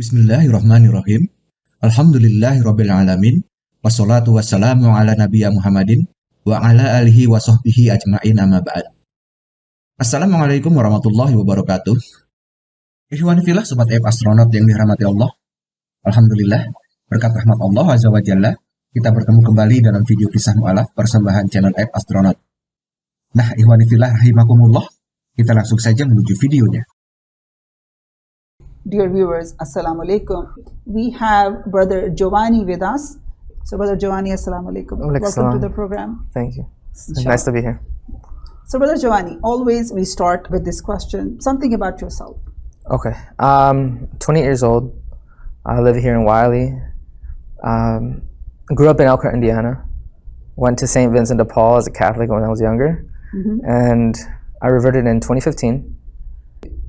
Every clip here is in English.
Bismillahirrahmanirrahim. Alhamdulillahirrabbilalamin. Wassalatu wassalamu ala nabiyya Muhammadin wa ala alihi wa sahbihi ajma'in amma ba'd. Assalamualaikum warahmatullahi wabarakatuh. Ikhwani filah sobat F astronot yang dirahmati Allah. Alhamdulillah, berkat rahmat Allah Azza wa Jalla, kita bertemu kembali dalam video kisah mu'alaf persembahan channel F Astronaut. Nah, ikhwani filah rahimakumullah, kita langsung saja menuju videonya. Dear viewers, Assalamu alaikum. We have Brother Giovanni with us. So, Brother Giovanni, Assalamu alaikum. Alaikum Welcome to the program. Thank you. Inshallah. nice to be here. So, Brother Giovanni, always we start with this question something about yourself. Okay. Um, 28 years old. I live here in Wylie. Um, grew up in Elkhart, Indiana. Went to St. Vincent de Paul as a Catholic when I was younger. And I reverted in 2015.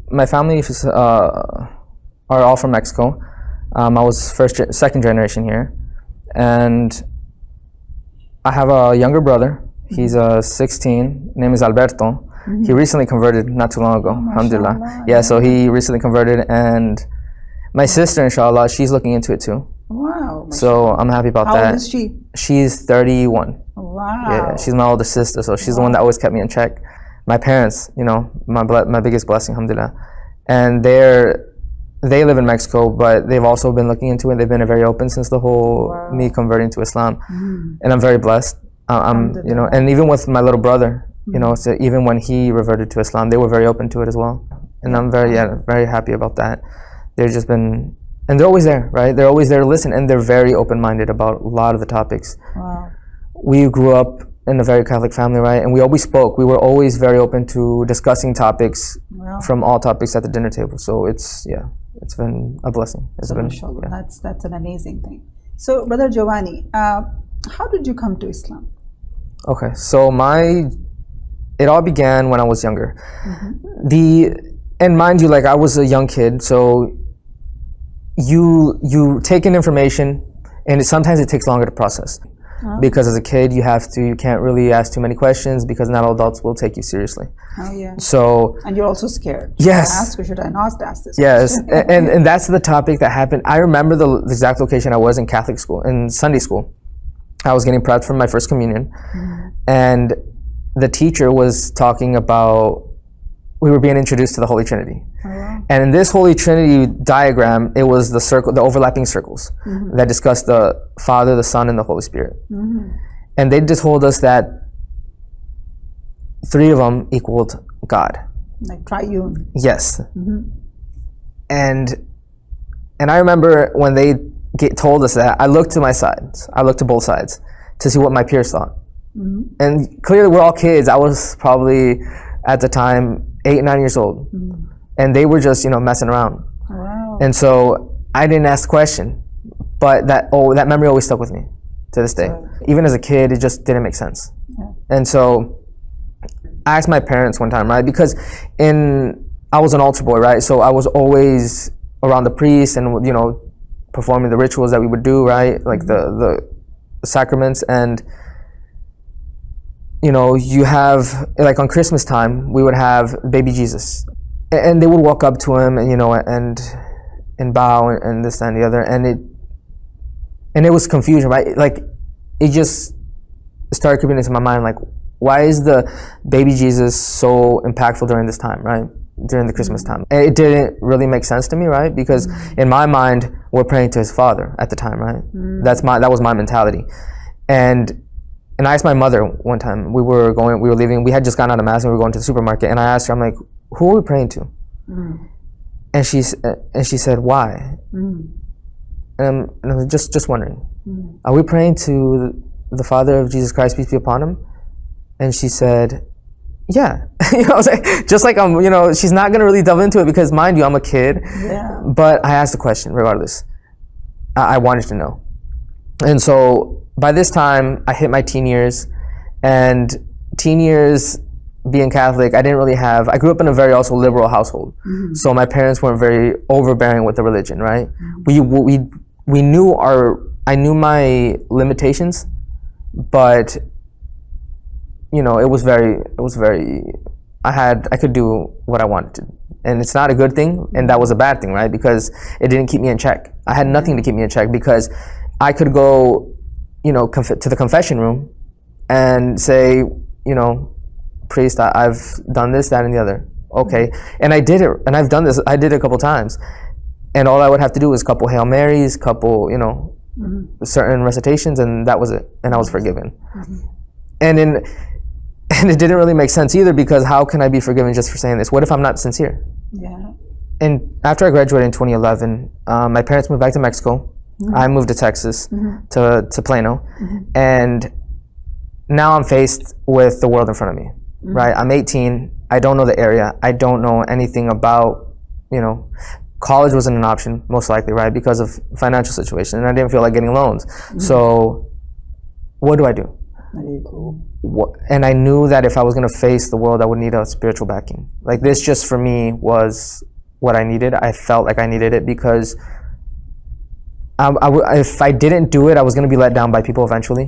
My family is, uh, are all from Mexico. Um, I was first, ge- second generation here. And I have a younger brother. He's uh, 16. Name is Alberto. He recently converted not too long ago. Alhamdulillah. mashallah, Yeah, so he recently converted, and my sister, inshallah, she's looking into it too. Wow. So I'm happy about How that. old is she? She's 31. Wow. Yeah, she's my older sister, so she's the one that always kept me in check. My parents, you know, my my biggest blessing, alhamdulillah. And they're they live in Mexico, but they've also been looking into it. They've been very open since the whole me converting to Islam, and I'm very blessed. Uh, I'm, you know, and even with my little brother, you know, so even when he reverted to Islam, they were very open to it as well, and I'm very, yeah, very happy about that. They've just been, and they're always there, right? They're always there to listen, and they're very open-minded about a lot of the topics Wow. we grew up in a very Catholic family, right? And we always spoke. We were always very open to discussing topics Wow. from all topics at the dinner table. So it's yeah, it's been a blessing. It's been yeah. That's, that's an amazing thing. So, Brother Giovanni, uh, how did you come to Islam? Okay, so my it all began when I was younger. The and mind you, like I was a young kid, so you you take in information, and it, sometimes it takes longer to process. Because as a kid, you have to, you can't really ask too many questions because not all adults will take you seriously. Oh, yeah. So And you're also scared. Should Yes. I ask or should I not ask this? Yes, question? a- and and that's the topic that happened. I remember the, the exact location I was in Catholic school, in Sunday school. I was getting prepped for my first communion, mm-hmm. and the teacher was talking about we were being introduced to the Holy Trinity. Oh, and in this Holy Trinity diagram, it was the circle, the overlapping circles mm-hmm. that discussed the Father, the Son, and the Holy Spirit. Mm-hmm. And they just told us that three of them equaled God. Like triune. Yes. Mm-hmm. And and I remember when they get, told us that, I looked to my sides. I looked to both sides to see what my peers thought. And clearly, we're all kids. I was probably at the time eight, nine years old, and they were just you know messing around. Wow. And so I didn't ask the question, but that oh that memory always stuck with me to this day. Even as a kid, it just didn't make sense. And so I asked my parents one time, right? Because in I was an altar boy, right? So I was always around the priest and you know performing the rituals that we would do, right? Like the mm-hmm. the sacraments and you know you have like on Christmas time we would have baby Jesus, and they would walk up to him and you know and and bow and, and this and the other, and it and it was confusion, right? Like it just started creeping into my mind, like why is the baby Jesus so impactful during this time, right? During the Christmas time, and it didn't really make sense to me, right? Because mm. in my mind, we're praying to His Father at the time, right? Mm. That's my that was my mentality, and and I asked my mother one time. We were going, we were leaving. We had just gotten out of mass and we were going to the supermarket. And I asked her, I'm like, who are we praying to? Mm. And she's and she said, why? Mm. And, I'm, and I was just just wondering, mm. are we praying to the Father of Jesus Christ, peace be upon him? And she said, yeah. you know, I was like, just like I'm, you know, she's not gonna really delve into it because, mind you, I'm a kid. Yeah. But I asked the question regardless. I, I wanted to know. And so by this time, I hit my teen years, and teen years being Catholic, I didn't really have. I grew up in a very also liberal household, mm-hmm. so my parents weren't very overbearing with the religion. Right? Mm-hmm. We we we knew our. I knew my limitations, but you know, it was very. It was very. I had. I could do what I wanted to and it's not a good thing, and that was a bad thing, right? Because it didn't keep me in check. I had nothing to mm-hmm. keep me in check because I could go, you know, conf- to the confession room and say, you know, priest, I- I've done this, that, and the other. Okay, mm-hmm. and I did it, and I've done this. I did it a couple times, and all I would have to do was a couple hail marys, couple, you know, mm-hmm. certain recitations, and that was it, and I was mm-hmm. forgiven. And in and it didn't really make sense either because how can I be forgiven just for saying this? What if I'm not sincere? Yeah. And after I graduated in 2011, um, uh, my parents moved back to Mexico. I moved to Texas, to, to Plano, and now I'm faced with the world in front of me. Right? I'm 18. I don't know the area. I don't know anything about, you know, college wasn't an option most likely, right? Because of financial situation, and I didn't feel like getting loans. So, what do I do? What, and I knew that if I was going to face the world, I would need a spiritual backing. Like this, just for me, was what I needed. I felt like I needed it because I, I w- if I didn't do it, I was going to be let down by people eventually.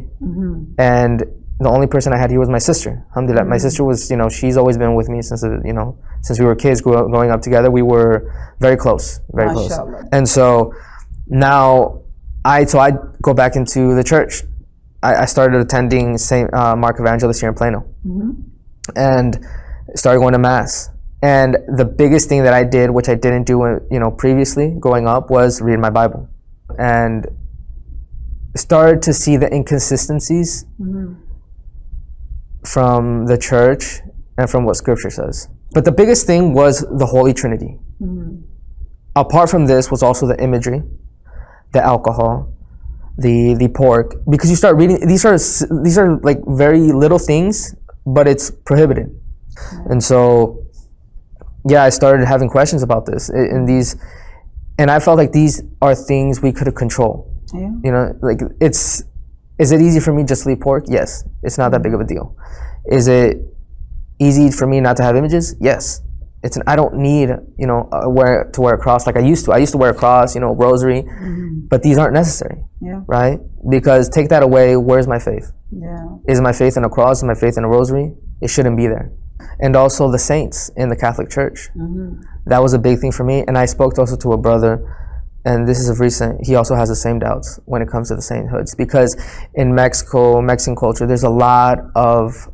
And the only person I had here was my sister. Alhamdulillah. My sister was, you know, she's always been with me since, uh, you know, since we were kids up, growing up together. We were very close, very close. And so now I, so I go back into the church. I, I started attending St. Uh, Mark Evangelist here in Plano and started going to mass. And the biggest thing that I did, which I didn't do, uh, you know, previously growing up, was read my Bible, and started to see the inconsistencies mm-hmm. from the church and from what Scripture says. But the biggest thing was the Holy Trinity. Mm-hmm. Apart from this, was also the imagery, the alcohol, the the pork, because you start reading. These are these are like very little things, but it's prohibited. And so, yeah, I started having questions about this and these, and I felt like these are things we could control. Yeah. You know, like it's. Is it easy for me just to eat pork? Yes, it's not that big of a deal. Is it easy for me not to have images? Yes. It's an, I don't need you know uh, wear to wear a cross like I used to. I used to wear a cross, you know, rosary, but these aren't necessary, Yeah. right? Because take that away, where's my faith? Yeah. Is my faith in a cross? Is my faith in a rosary? It shouldn't be there. And also the saints in the Catholic Church. Mm-hmm. That was a big thing for me. And I spoke also to a brother, and this is of recent. He also has the same doubts when it comes to the sainthoods because in Mexico, Mexican culture, there's a lot of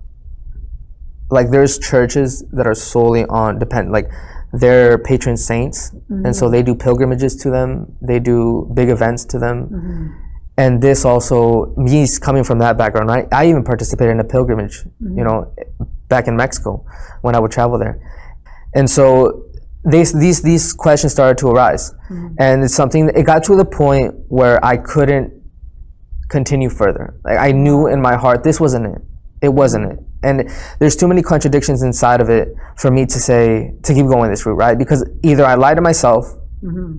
like there's churches that are solely on depend like they're patron saints, and so mm-hmm. they do pilgrimages to them. They do big events to them mm-hmm. and this also me coming from that background I, I even participated in a pilgrimage you know back in mexico when i would travel there. And so these these these questions started to arise. Mm-hmm. And it's something it got to the point where i couldn't continue further. Like i knew in my heart this wasn't it. It wasn't it. And there's too many contradictions inside of it for me to say to keep going this route right? Because either i lie to myself mm-hmm.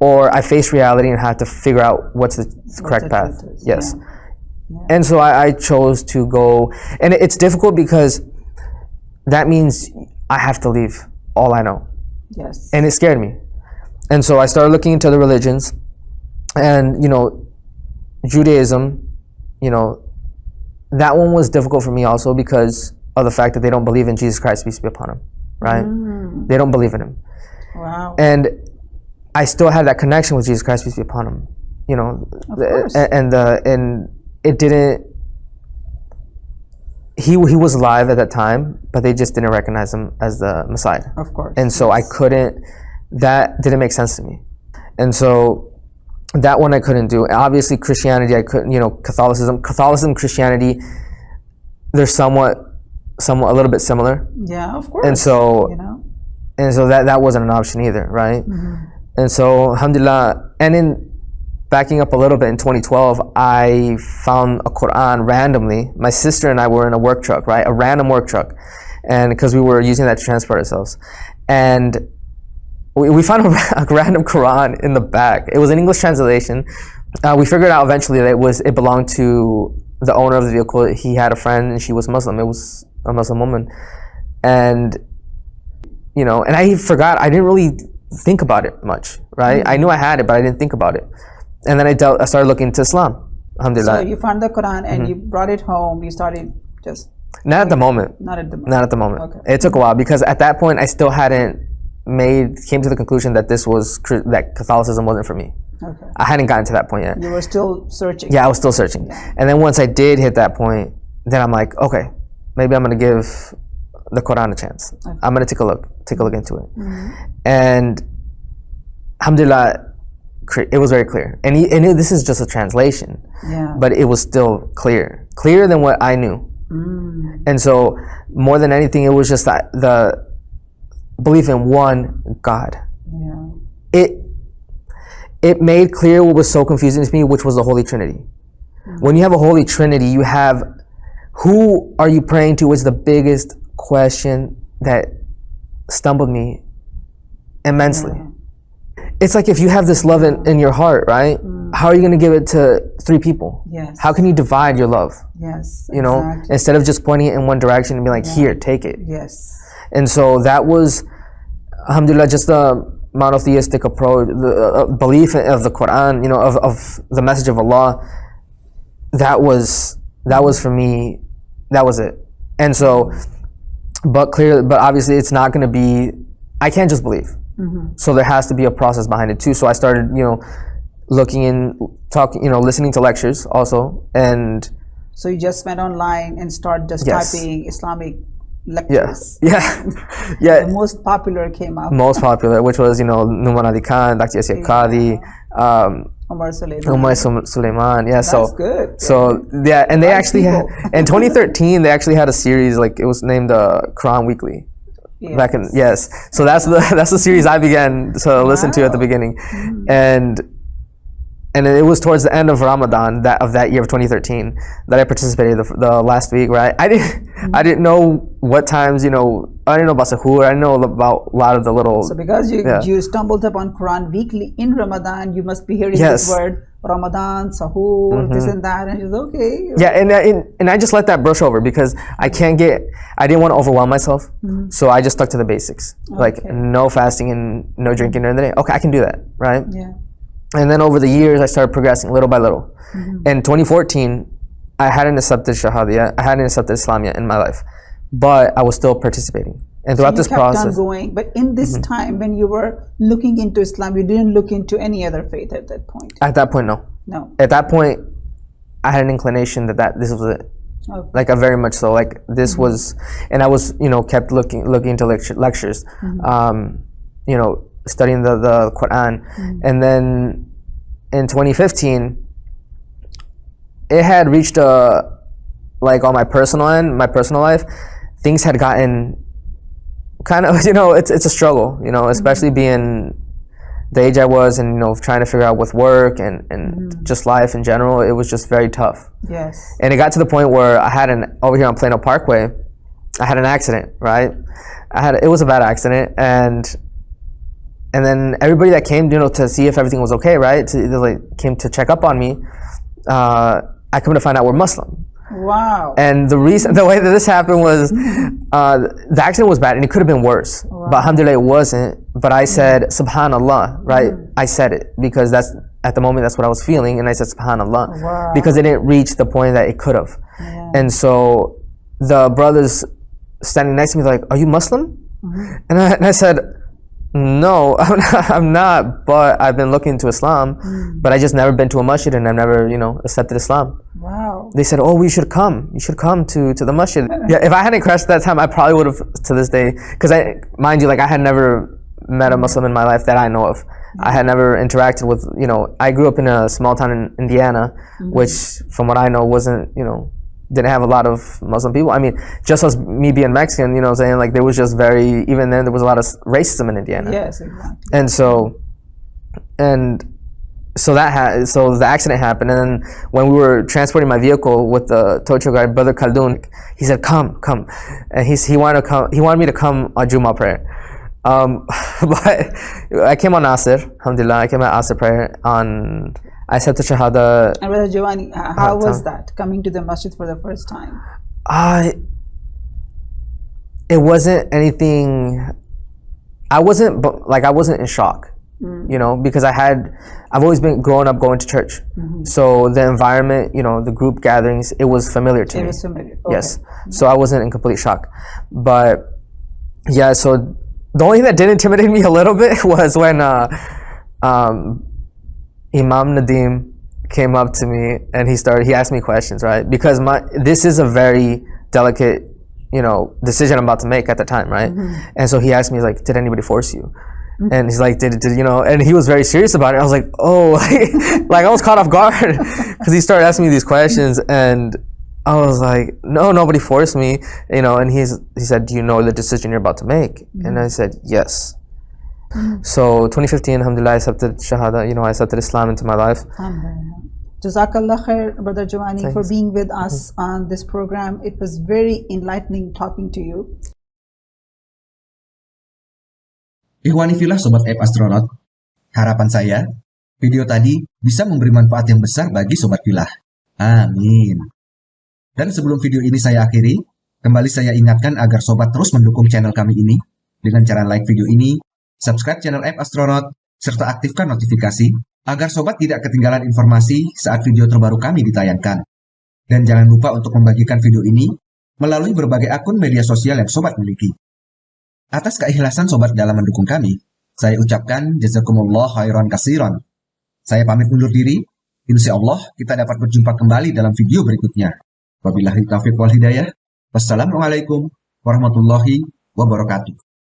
or I face reality and have to figure out what's the correct the path. truth is, Yes. And so I, I chose to go, and it's difficult because that means I have to leave all I know. Yes. And it scared me. And so I started looking into the religions, and, you know, Judaism, you know, that one was difficult for me also because of the fact that they don't believe in Jesus Christ, peace be upon him, right? Mm. They don't believe in him wow. and I still had that connection with Jesus Christ, peace be upon him. You know, course. and and the and it didn't. He he was alive at that time, but they just didn't recognize him as the Messiah, of course. and so I couldn't. That didn't make sense to me, and so that one I couldn't do. Obviously, Christianity I couldn't. You know, Catholicism, Catholicism, Christianity, they're somewhat, somewhat a little bit similar, yeah, of course. and so you know. and so that that wasn't an option either, right? Mm-hmm. And so, alhamdulillah, and in backing up a little bit in 2012, I found a Quran randomly. My sister and I were in a work truck, right? A random work truck, and because we were using that to transport ourselves, and we, we found a, a random Quran in the back. It was an English translation. Uh, we figured out eventually that it was it belonged to the owner of the vehicle. He had a friend, and she was Muslim. It was a Muslim woman, and you know, and I forgot. I didn't really think about it much, right? I knew I had it, but I didn't think about it. And then I, dealt, I started looking into Islam. Alhamdulillah. So you found the Quran and Mm-hmm. you brought it home. You started just Not at the moment. not at the Not at the moment. Okay. It took a while because at that point I still hadn't made came to the conclusion that this was that Catholicism wasn't for me. Okay. I hadn't gotten to that point yet. You were still searching. Yeah, I was still searching. And then once I did hit that point, then I'm like, okay, maybe I'm gonna give the Quran a chance. I'm gonna take a look, take a look into it. And alhamdulillah, it was very clear. And, he, and it, this is just a translation, Yeah. but it was still clear, clearer than what I knew. Mm. And so, more than anything, it was just that the belief in one God. yeah. It it made clear what was so confusing to me, which was the Holy Trinity. When you have a Holy Trinity, you have who are you praying to? Was the biggest question that stumbled me immensely. It's like if you have this love in, in your heart, right? How are you going to give it to three people? Yes. How can you divide your love? Yes. You know, exactly. instead of just pointing it in one direction and be like, here, take it. Yes. And so that was, alhamdulillah, just the monotheistic approach, the uh, belief of the Quran, you know, of, of the message of Allah. That was, that was for me, that was it. And so, but clearly, but obviously it's not going to be, I can't just believe. So there has to be a process behind it too. So I started, you know, looking in, talking, you know, listening to lectures also. And So you just went online and start just Yes. typing Islamic yeah, lectures. yeah, yeah. The most popular came up. most popular, which was you know Nouman Ali Khan, Dr. Yasir Qadi, um, Omar Suleiman. Sum- Suleiman. Yeah, so good. so yeah, and they actually had in 2013 they actually had a series like it was named uh, Quran Weekly. Yes. Back in yes, so that's the that's the series I began to listen to at the beginning, and and it was towards the end of Ramadan that of that year of 2013 that I participated the, the last week. Right, I didn't I didn't know what times you know I didn't know about Sahur. I didn't know about a lot of the little So because you Yeah. you stumbled upon Quran weekly in Ramadan, you must be hearing Yes. Mm-hmm. this word Ramadan, Sahur, this and that, and it's okay. Yeah, and, I- and and I just let that brush over because I can't get. I didn't want to overwhelm myself, so I just stuck to the basics, like Mm-hmm. No fasting and no drinking during the day. Okay, I can do that, right? Yeah. And then over the years, I started progressing little by little. Mm-hmm. In 2014, I hadn't accepted Shahada yet. I hadn't accepted Islam yet in my life, but I was still participating. And throughout you this process, Mm-hmm. going, but in this time when you were looking into Islam, you didn't look into any other faith at that point. at that point, no. No. At that point, I had an inclination that, that this was it. Okay. like a very much so like this was and i was you know kept looking looking into lecture, lectures um you know studying the the quran and then in 2015 it had reached a like on my personal end my personal life things had gotten kind of you know it's it's a struggle you know especially being the age I was and you know trying to figure out with work and and just life in general it was just very tough Yes. and it got to the point where I had an over here on Plano Parkway, I had an accident. Right, I had it was a bad accident, and and then everybody that came, you know, to see if everything was okay, right, to, they, like came to check up on me. Uh, I come to find out we're Muslim, Wow. and the reason, the way that this happened was, uh, the accident was bad, and it could have been worse. But alhamdulillah, it wasn't. But I said Subhanallah, right? I said it because that's at the moment that's what I was feeling, and I said Subhanallah Wow. because it didn't reach the point that it could have. Yeah. And so the brothers standing next to me, like, "Are you Muslim?" Mm-hmm. And, I, and I said, "No, I'm not, I'm not. But I've been looking to Islam, Mm. but I just never been to a masjid, and I've never, you know, accepted Islam." Wow. They said, "Oh, we should come. You should come to to the masjid." Yeah, if I hadn't crashed that time, I probably would have to this day. Because I, mind you, like I had never met a Muslim in my life that I know of. I had never interacted with, you know, I grew up in a small town in Indiana, which, from what I know, wasn't, you know, didn't have a lot of Muslim people. I mean, just as me being Mexican, you know, what I'm saying like there was just very even then there was a lot of racism in Indiana Yes, exactly. and so and so that ha- so the accident happened and then when we were transporting my vehicle with the tow guy brother Khaldun he said come come and he's, he wanted to come he wanted me to come on Juma prayer um, but I came on Asr, alhamdulillah I came on Asr prayer on I said to Shahada. And Brother Giovanni, how Uh, was that coming to the masjid for the first time? I it wasn't anything I wasn't like I wasn't in shock you know because I had I've always been growing up going to church. So the environment you know the group gatherings it was familiar to It me. was familiar. yes. So I wasn't in complete shock. But yeah so the only thing that did intimidate me a little bit was when uh, um, Imam Nadim came up to me and he started. He asked me questions, right? Because my this is a very delicate, you know, decision I'm about to make at the time, right? Mm-hmm. And so he asked me like, "Did anybody force you?" Mm-hmm. And he's like, did, did you know? And he was very serious about it. I was like, oh, like I was caught off guard because he started asking me these questions, and I was like, no, nobody forced me, you know. And he's he said, do you know the decision you're about to make? And mm-hmm. I said, yes. So 2015, Alhamdulillah, I accepted Shahada. You know, I accepted Islam into my life. Jazakallah khair, Brother Giovanni, for Thanks. being with us on this program. It was very enlightening talking to you. Ikhwani filah Sobat App Astronaut, harapan saya, video tadi bisa memberi manfaat yang besar bagi Sobat Filah. Amin. Dan sebelum video ini saya akhiri, kembali saya ingatkan agar Sobat terus mendukung channel kami ini dengan cara like video ini, subscribe channel App Astronaut, serta aktifkan notifikasi agar Sobat tidak ketinggalan informasi saat video terbaru kami ditayangkan. Dan jangan lupa untuk membagikan video ini melalui berbagai akun media sosial yang Sobat miliki. Atas keikhlasan sobat dalam mendukung kami, saya ucapkan jazakumullah khairan kasiron. Saya pamit undur diri. Insya Allah kita dapat berjumpa kembali dalam video berikutnya. Wabillahi taufiq wal hidayah. Wassalamualaikum warahmatullahi wabarakatuh.